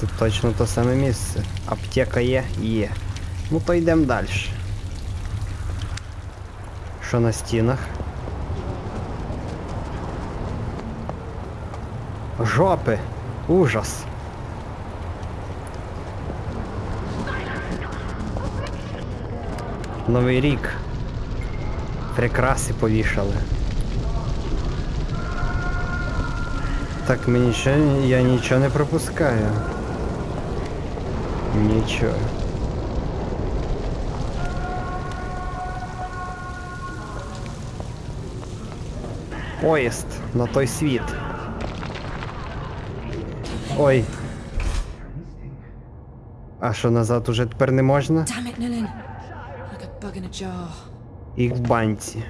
Це точно то саме місце. Аптека є? Є. Ну то йдемо далі. Що на стінах? Жопи! Ужас! Новий рік. Прикраси повішали. Так мені ще я нічого не пропускаю. Нічого. Поїзд на той світ. Ой. А що назад уже тепер не можна? І в банці.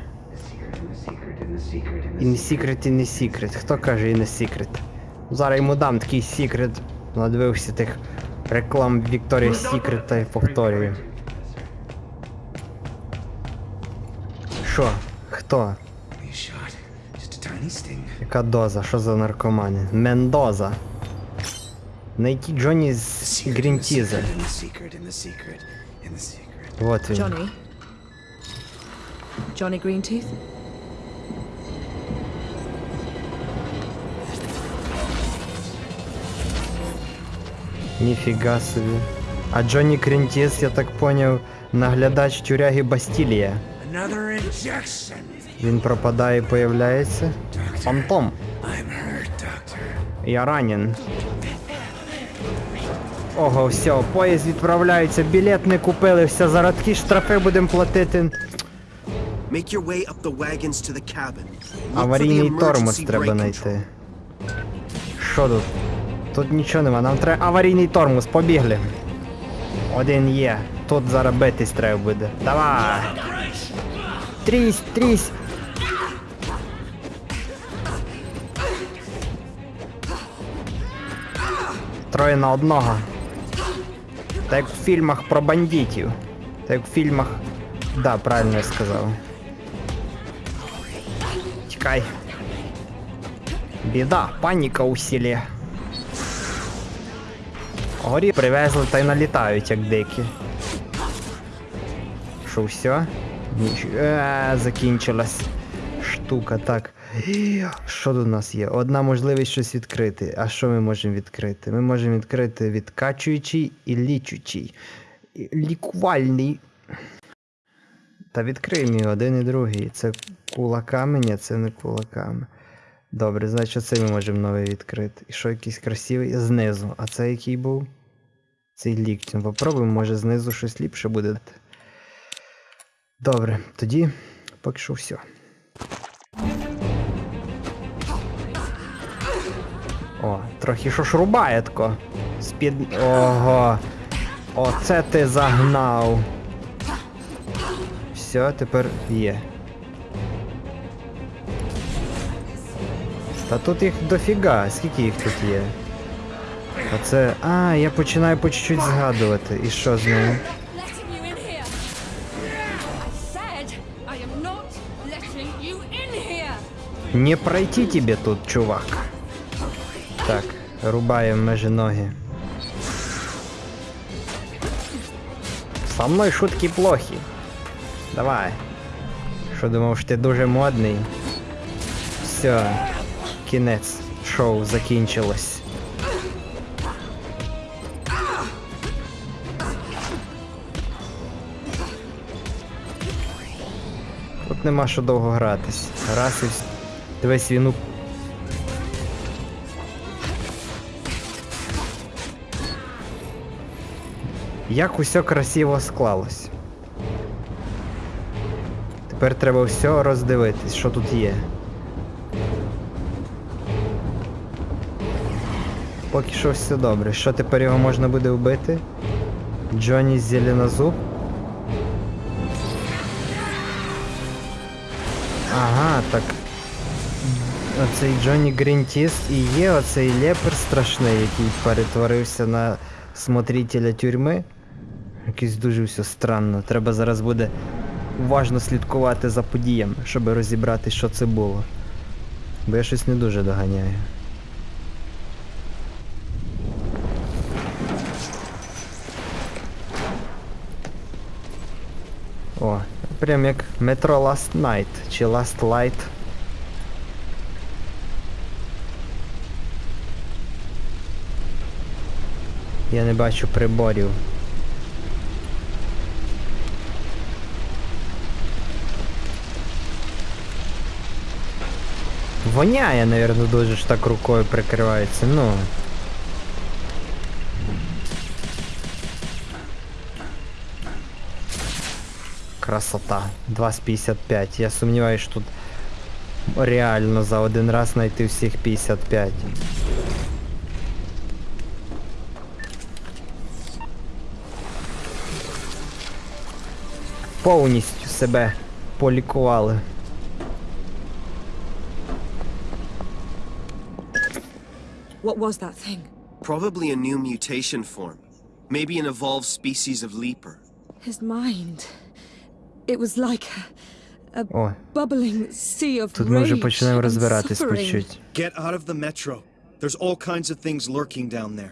І не секрет, і не секрет. Хто каже і не секрет? Зараз йому дам такий секрет. Надивився тих реклам Вікторія Секрет та й повторюю. Що? Хто? Яка доза? Що за наркомани? Мендоза. Найти Джонні з Грінтіза. secret in the secret in Ніфіга собі. А Джонні Крінтіс, я так поняв, наглядач тюряги Бастілія. Він пропадає і появляється. Фантом. Я ранен. Ого, все, поїзд відправляється, білет не купили, все, зараз такі штрафи будемо платити. Make your way up the wagons to the cabin. Аварійний тормоз треба знайти. Що тут? Тут нічого нема, нам треба аварійний тормоз, побігли. Один є. Тут зараз битись треба буде. Давай! Трісь, трісь! Троє на одного. Так як в фільмах про бандитів. Так як в фільмах. Да, правильно я сказав. Тікай. Біда, паніка у селі. Горі привезли та й налітають, як дикі. Що, все? Е, закінчилась штука, так. Що тут нас є? Одна можливість щось відкрити. А що ми можемо відкрити? Ми можемо відкрити відкачуючий і лічучий. Лікувальний. Та відкриємо і один і другий. Це кулаками? Ні, це не кулаками. Добре, значить це ми можемо новий відкрити. І що якийсь красивий знизу. А це який був? Цей ліктем. Попробуємо, може знизу щось ліпше буде. Добре, тоді поки що все. О, трохи що ж рубає тако. Спід. Ого. Оце ти загнав. Все, тепер є. Та тут їх дофіга, скільки їх тут є? Оце. А, я починаю по чуть-чуть згадувати. І що з ним? Не пройти тебе тут, чувак. Так, рубаємо межі ноги. Со мною шутки плохі. Давай. Що думав, що ти дуже модний? Все. Кінець шоу закінчилось. Нема що довго гратись. Раз і Дивись, він у... Як усе красиво склалось. Тепер треба все роздивитись, що тут є. Поки що все добре. Що тепер його можна буде вбити? Джонні Зеленозуб? Ага, так. Оцей Джонні Грінтіст і є оцей лепер страшний, який перетворився на смотрителя тюрми. Якийсь дуже все странно. Треба зараз буде уважно слідкувати за подіями, щоб розібрати, що це було. Бо я щось не дуже доганяю. О, прям як метро Last Night чи Last Light. Я не бачу приборів. Воняє, наверное, дуже ж так рукою прикривається, ну. Красота. 2 з 55. Я сумніваюся, що тут реально за один раз знайти всіх 55. Повністю себе полікували. What was that thing? Probably a new mutation form. Maybe an evolved species of leaper. His mind. It was like a, a О, bubbling sea of тут ми вже починаємо розбиратись по чуть. Get out of the metro. There's all kinds of things lurking down there.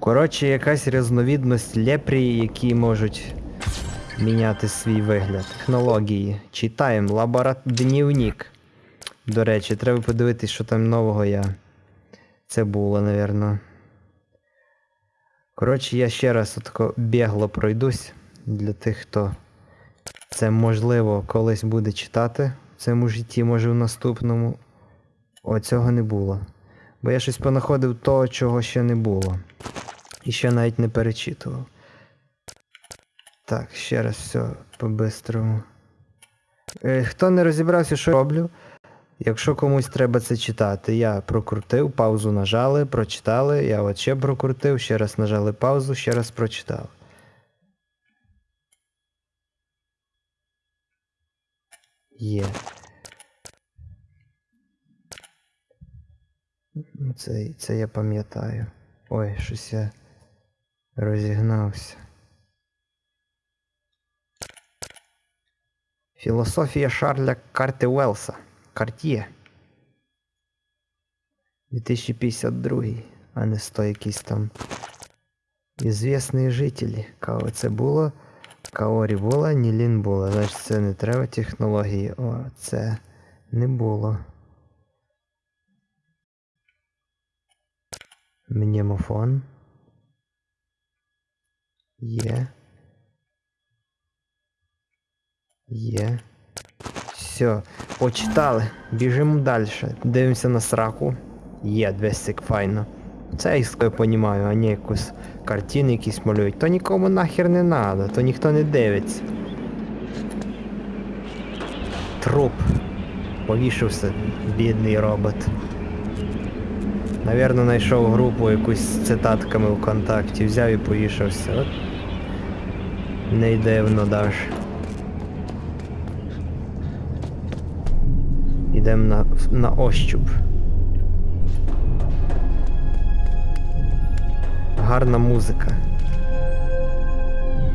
Коротше, якась різновідність лепрії, які можуть міняти свій вигляд. Технології. Читаємо. Лабора... Дневник. До речі, треба подивитись, що там нового я. Це було, напевно. Коротше, я ще раз отако бігло пройдусь для тих, хто це можливо колись буде читати в цьому житті, може в наступному. О, цього не було. Бо я щось понаходив того, чого ще не було. І ще навіть не перечитував. Так, ще раз все по-бистрому. Е, хто не розібрався, що роблю? Якщо комусь треба це читати, я прокрутив, паузу нажали, прочитали, я от ще прокрутив, ще раз нажали паузу, ще раз прочитав. Є. Ну, Це, це я пам'ятаю. Ой, щось я розігнався. Філософія Шарля Карти Уелса. Карт'є. 2052, а не 100 якийсь там. Ізвісні жителі. Кого це було? Каорі була, Нілін була. Значить це не треба технології. О, це не було. Мнемофон. Є. Є. Все, почитали. Біжимо далі. Дивимося на сраку. Є, двестик файно. Це я понімаю, а не якусь картини якісь малюють. То нікому нахер не надо, то ніхто не дивиться. Труп. Повішався, бідний робот. Навірно, знайшов групу якусь з цитатками ВКонтакті, взяв і повішався. От. Не дивно даж. Ідемо на, на ощуп. Гарна музика.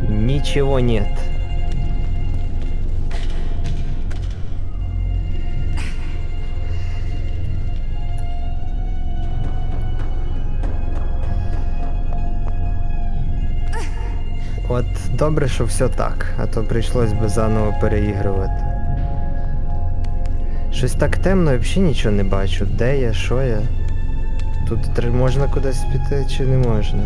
Ничего нет. От добре, що все так, а то прийшлось би заново переігрувати. Щось так темно, взагалі нічого не бачу. Де я, що я? Тут можна кудись піти чи не можна?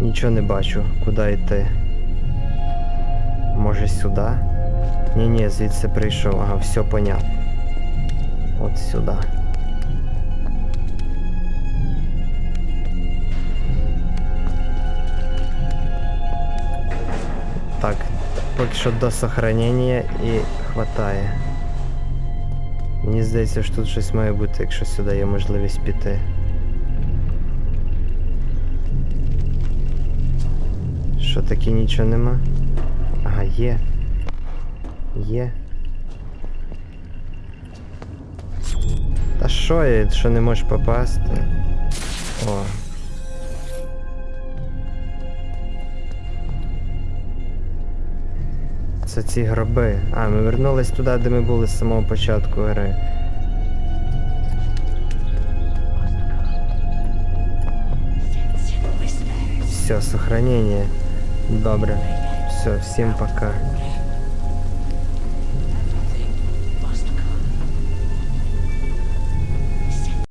Нічого не бачу, куди йти. Може сюди? Ні-ні, звідси прийшов. Ага, все понятно. От сюди. Поки що до сохранення і хватає. Мені здається, що тут щось має бути, якщо сюди є можливість піти. Що таке нічого нема? Ага, є. Є. Та що я, що не можеш попасти? О. оці гроби. А, ми вернулись туди, де ми були з самого початку гри. Все, сохранение. Добре. Все, всім пока.